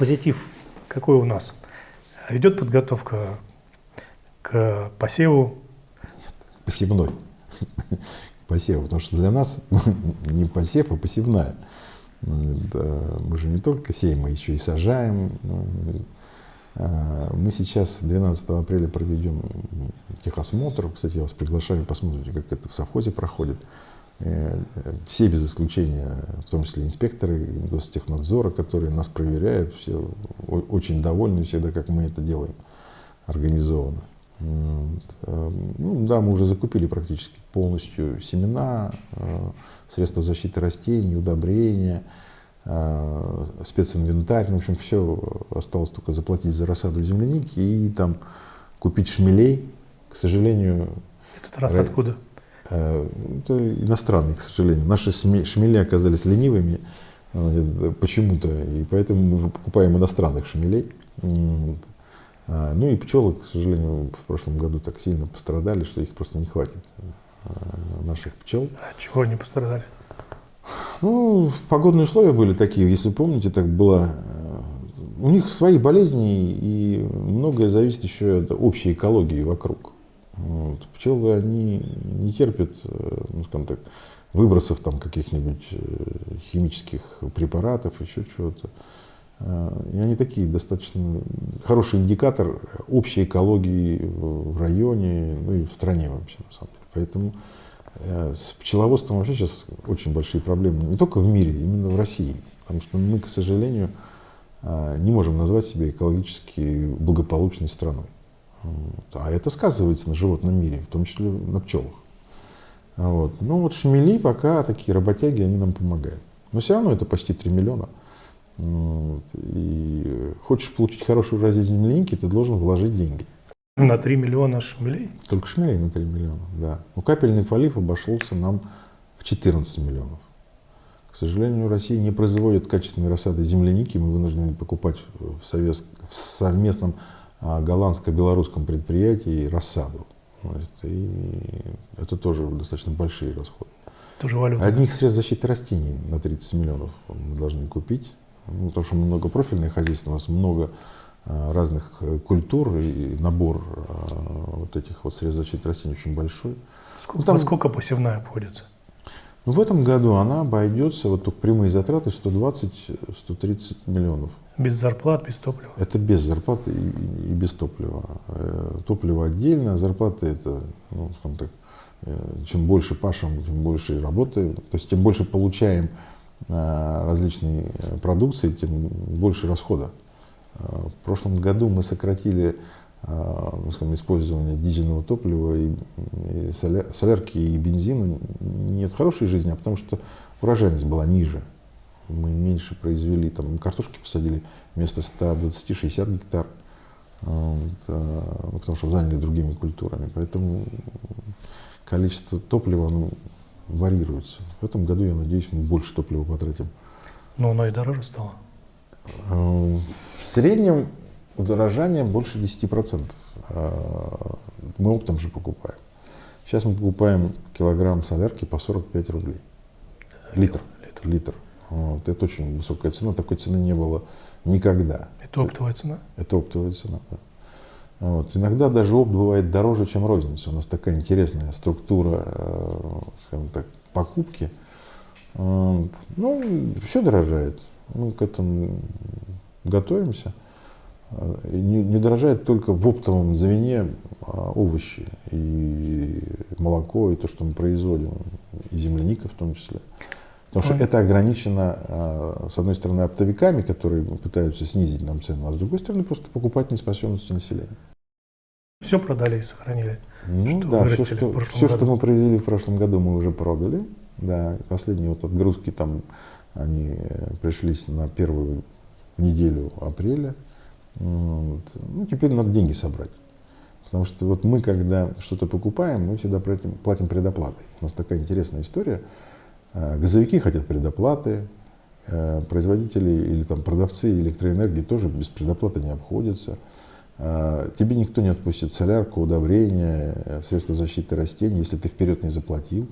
позитив какой у нас? Идет подготовка к посеву? Посевной. Посев, потому что для нас не посев, а посевная. Мы же не только сеем, мы еще и сажаем. Ну, а, мы сейчас 12 апреля проведем техосмотр. Кстати, я вас приглашаю, посмотрите, как это в совхозе проходит. Э, все без исключения, в том числе инспекторы Гостехнадзора, которые нас проверяют, все очень довольны всегда, как мы это делаем организованно. Э, ну, да, мы уже закупили практически полностью семена, э, средства защиты растений, удобрения, специнвентарь. Ну, в общем, все осталось только заплатить за рассаду земляники и там купить шмелей. К сожалению... Этот раз откуда? Э, это иностранные, к сожалению. Наши шмели оказались ленивыми э, почему-то, и поэтому мы покупаем иностранных шмелей. А, ну и пчелы, к сожалению, в прошлом году так сильно пострадали, что их просто не хватит, э, наших пчел. А чего они пострадали? Ну, погодные условия были такие, если помните, так было. У них свои болезни, и многое зависит еще от общей экологии вокруг. Вот. Пчелы, они не терпят, э, ну, скажем так, выбросов там каких-нибудь э, химических препаратов, еще чего-то. Э, и они такие достаточно хороший индикатор общей экологии в районе, ну и в стране вообще, на самом деле. Поэтому с пчеловодством вообще сейчас очень большие проблемы, не только в мире, именно в России. Потому что мы, к сожалению, не можем назвать себя экологически благополучной страной. А это сказывается на животном мире, в том числе на пчелах. Вот. Ну вот шмели пока такие работяги, они нам помогают. Но все равно это почти 3 миллиона. Вот. И хочешь получить хорошую раздель земляники, ты должен вложить деньги. На 3 миллиона шмелей? Только шмелей на 3 миллиона, да. У капельный полив обошелся нам в 14 миллионов. К сожалению, Россия не производит качественной рассады земляники. Мы вынуждены покупать в, совет, в совместном голландско-белорусском предприятии рассаду. И это тоже достаточно большие расходы. Тоже валюта. Одних средств защиты растений на 30 миллионов мы должны купить. Ну, потому что много профильное хозяйство, у нас много а, разных э, культур и набор а, вот этих вот средств защиты растений очень большой. Сколько, ну, там, сколько посевная обходится? В этом году она обойдется, вот только прямые затраты 120-130 миллионов. Без зарплат, без топлива? Это без зарплаты и, и без топлива. Э, топливо отдельно, зарплаты это, ну, скажем так, э, чем больше пашем, тем больше работаем, то есть тем больше получаем э, различной продукции, тем больше расхода. В прошлом году мы сократили ну, скажем, использование дизельного топлива и, и солярки и бензина не от хорошей жизни, а потому что урожайность была ниже мы меньше произвели, там картошки посадили вместо 120-60 гектар, вот, а, потому что заняли другими культурами. Поэтому количество топлива ну, варьируется. В этом году, я надеюсь, мы больше топлива потратим. Но оно и дороже стало? В среднем удорожание больше 10%. А, мы оптом же покупаем. Сейчас мы покупаем килограмм солярки по 45 рублей. Литр. Литр. Литр. Вот. Это очень высокая цена, такой цены не было никогда. Это оптовая цена? Это оптовая цена, да. Вот. Иногда даже опт бывает дороже, чем розница. У нас такая интересная структура, э, скажем так, покупки. Ну, все дорожает. Мы к этому готовимся. Не, не дорожает только в оптовом звене а овощи и молоко, и то, что мы производим, и земляника в том числе. Потому что это ограничено, а, с одной стороны, оптовиками, которые пытаются снизить нам цену, а с другой стороны, просто покупательной способностью населения. Все продали и сохранили? Ну что да, все, что, все что мы произвели в прошлом году, мы уже продали. Да, последние вот отгрузки там, они пришлись на первую неделю апреля. Вот. Ну, теперь надо деньги собрать. Потому что вот мы, когда что-то покупаем, мы всегда платим, платим предоплатой. У нас такая интересная история. Э, газовики хотят предоплаты, э, производители или там продавцы электроэнергии тоже без предоплаты не обходятся. Э, тебе никто не отпустит солярку, удобрения, средства защиты растений, если ты вперед не заплатил.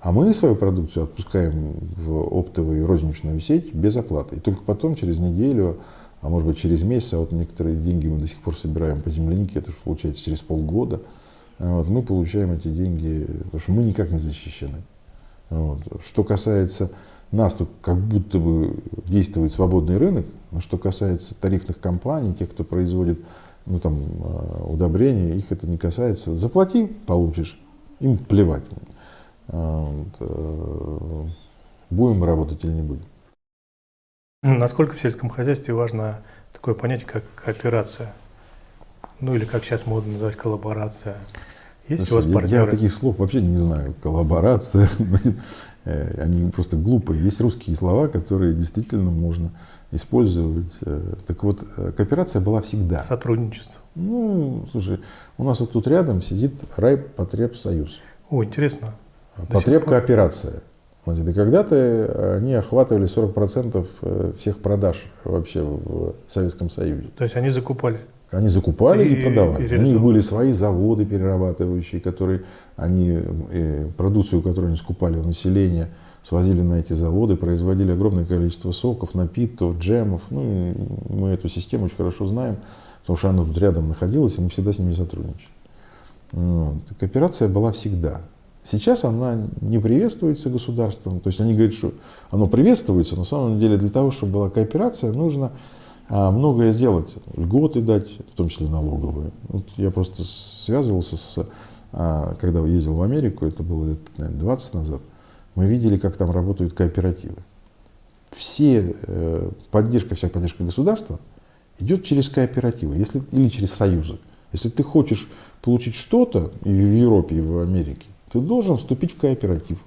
А мы свою продукцию отпускаем в оптовую розничную сеть без оплаты. И только потом, через неделю, а может быть через месяц, а вот некоторые деньги мы до сих пор собираем по землянике, это получается через полгода. Вот, мы получаем эти деньги, потому что мы никак не защищены. Вот. Что касается нас, то как будто бы действует свободный рынок, но что касается тарифных компаний, тех, кто производит ну, там, а, удобрения, их это не касается. Заплати, получишь, им плевать. Вот. Э, будем работать или не будем. Насколько в сельском хозяйстве важно такое понятие, как кооперация? Ну или как сейчас модно называть коллаборация? Есть Слушай, у вас я, партнеры? я таких слов вообще не знаю. Коллаборация, э, они просто глупые. Есть русские слова, которые действительно можно использовать. Э, Так вот, э, кооперация была всегда. Сотрудничество. Ну, слушай, у нас вот тут рядом сидит Райпотребсоюз. О, интересно. До Значит, и когда-то они охватывали 40% э, всех продаж вообще в Советском Союзе. То есть они закупали. Они закупали и, И- продавали. и У них были свои заводы перерабатывающие, которые они, э, продукцию, которую они скупали у населения, свозили на эти заводы, производили огромное количество соков, напитков, джемов. Ну, мы эту систему очень хорошо знаем, потому что она тут рядом находилась, и мы всегда с ними сотрудничали. Вот. Кооперация была всегда. Сейчас она не приветствуется государством. То есть они говорят, что оно приветствуется, но на самом деле для того, чтобы была кооперация, нужно а, многое сделать. Льготы дать, в том числе налоговые. Вот я просто связывался с, а, когда ездил в Америку, это было лет наверное, 20 назад, мы видели, как там работают кооперативы. Все э, поддержка, вся поддержка государства идет через кооперативы если, или через союзы. Если ты хочешь получить что-то в Европе, и в Америке, ты должен вступить в кооператив.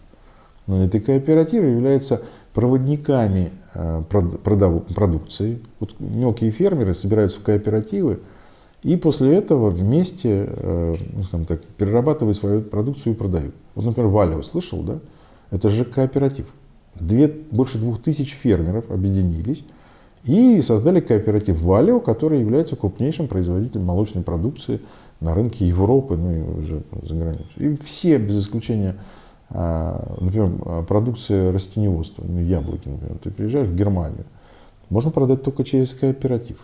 Но эти кооперативы являются проводниками э, продукции. Вот мелкие фермеры собираются в кооперативы и после этого вместе э, ну, так, перерабатывают свою продукцию и продают. Вот, например, Валио слышал, да? Это же кооператив. Две, больше двух тысяч фермеров объединились и создали кооператив Валио, который является крупнейшим производителем молочной продукции на рынке Европы, ну и уже за границей. И все, без исключения, а, например, а, продукция растениеводства, ну, яблоки, например, ты приезжаешь в Германию, можно продать только через кооператив.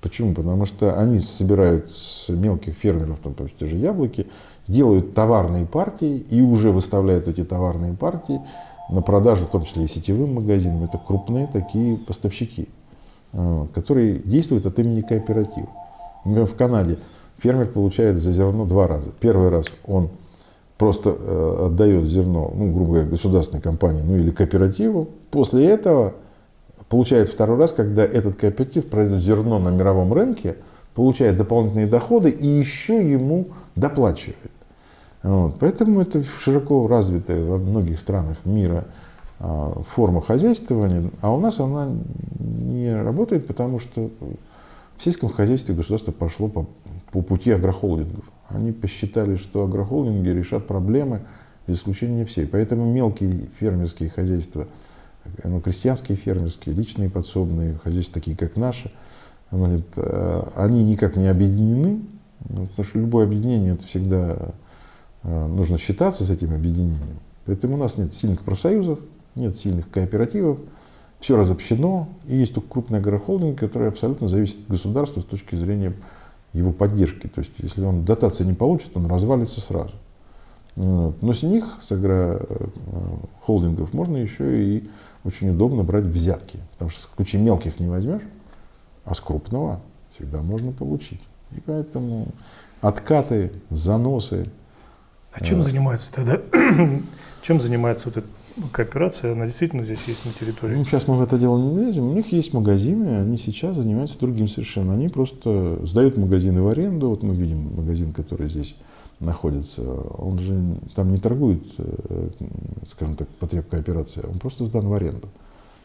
Почему? Потому что они собирают с мелких фермеров, там, то есть те же яблоки, делают товарные партии и уже выставляют эти товарные партии на продажу, в том числе и сетевым магазинам. Это крупные такие поставщики, вот, которые действуют от имени кооператива. Например, в Канаде фермер получает за зерно два раза. Первый раз он просто э, отдает зерно, ну, грубо говоря, государственной компании, ну или кооперативу. После этого получает второй раз, когда этот кооператив продает зерно на мировом рынке, получает дополнительные доходы и еще ему доплачивает. Вот. Поэтому это широко развитая во многих странах мира а, форма хозяйствования, а у нас она не работает, потому что в сельском хозяйстве государство пошло по, по пути агрохолдингов. Они посчитали, что агрохолдинги решат проблемы, без исключения всей. Поэтому мелкие фермерские хозяйства, ну, крестьянские фермерские, личные подсобные хозяйства, такие как наши, говорит, э, они никак не объединены, ну, потому что любое объединение это всегда э, нужно считаться с этим объединением. Поэтому у нас нет сильных профсоюзов, нет сильных кооперативов, все разобщено, и есть только крупный агрохолдинг, который абсолютно зависит от государства с точки зрения его поддержки. То есть, если он дотации не получит, он развалится сразу. Но с них, с агрохолдингов, можно еще и очень удобно брать взятки. Потому что в случае мелких не возьмешь, а с крупного всегда можно получить. И поэтому откаты, заносы. А чем Э. занимается тогда? чем занимается вот эта кооперация? Она действительно здесь есть на территории? Ну, сейчас мы в это дело не лезем. У них есть магазины, они сейчас занимаются другим совершенно. Они просто сдают магазины в аренду. Вот мы видим магазин, который здесь находится. Он же там не торгует, э, скажем так, потребкооперация. Он просто сдан в аренду.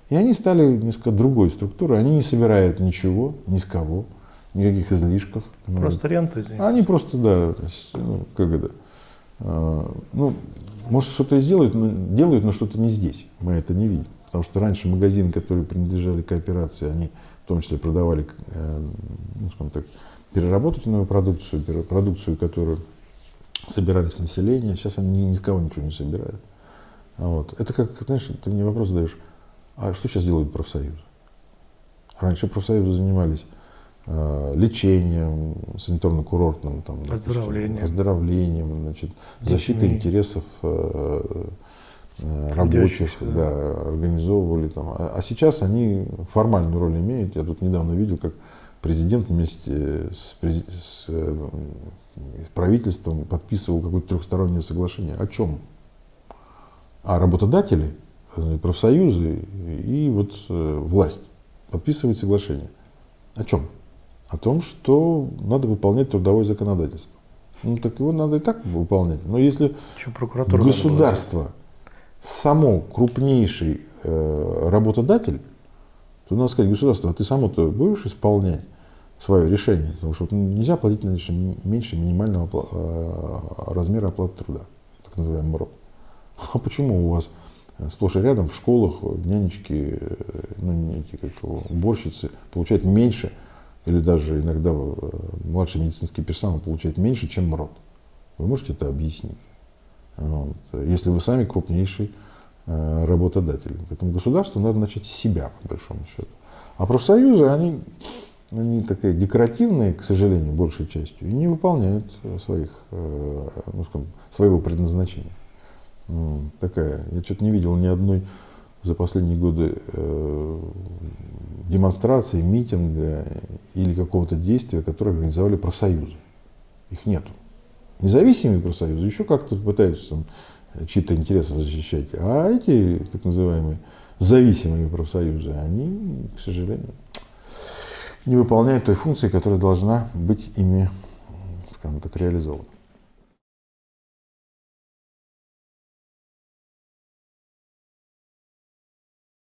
И они стали несколько другой структурой. Они не собирают ничего, ни с кого, никаких излишков. Просто рента, извините. Они просто, да, ну, как это, ну, может, что-то и сделают, но делают, но что-то не здесь. Мы это не видим. Потому что раньше магазины, которые принадлежали кооперации, они в том числе продавали, э, ну, скажем так, переработанную продукцию, продукцию, которую собирали с населения. Сейчас они ни, с кого ничего не собирают. А Вот. Это как, знаешь, ты мне вопрос задаешь, а что сейчас делают профсоюзы? Раньше профсоюзы занимались э, лечением, санаторно-курортным, там, оздоровлением, оздоровлением значит, защитой интересов э, э, рабочих, да. да, организовывали там. А, а сейчас они формальную роль имеют. Я тут недавно видел, как президент вместе с, с э, правительством подписывал какое-то трехстороннее соглашение. О чем? А работодатели, э, профсоюзы и вот э, власть подписывают соглашение. О чем? О том, что надо выполнять трудовое законодательство. Ну так его надо и так выполнять. Но если государство само крупнейший э, работодатель, то надо сказать, государство, а ты само-то будешь исполнять свое решение? Потому что нельзя платить меньше, меньше минимального э, размера оплаты труда, так называемый МРОД. А почему у вас сплошь и рядом в школах нянечки, э, ну, не эти, как уборщицы получают меньше, или даже иногда э, младший медицинский персонал получает меньше, чем МРОД? Вы можете это объяснить? Вот. Если вы сами крупнейший э, работодатель. Поэтому государству надо начать с себя, по большому счету. А профсоюзы, они, они такие декоративные, к сожалению, большей частью, и не выполняют своих, ну, скажем, своего предназначения. Такая, я что-то не видел ни одной за последние годы э, демонстрации, митинга или какого-то действия, которое организовали профсоюзы. Их нету. Независимые профсоюзы еще как-то пытаются там, чьи-то интересы защищать, а эти так называемые зависимые профсоюзы, они, к сожалению, не выполняют той функции, которая должна быть ими, скажем так, реализована.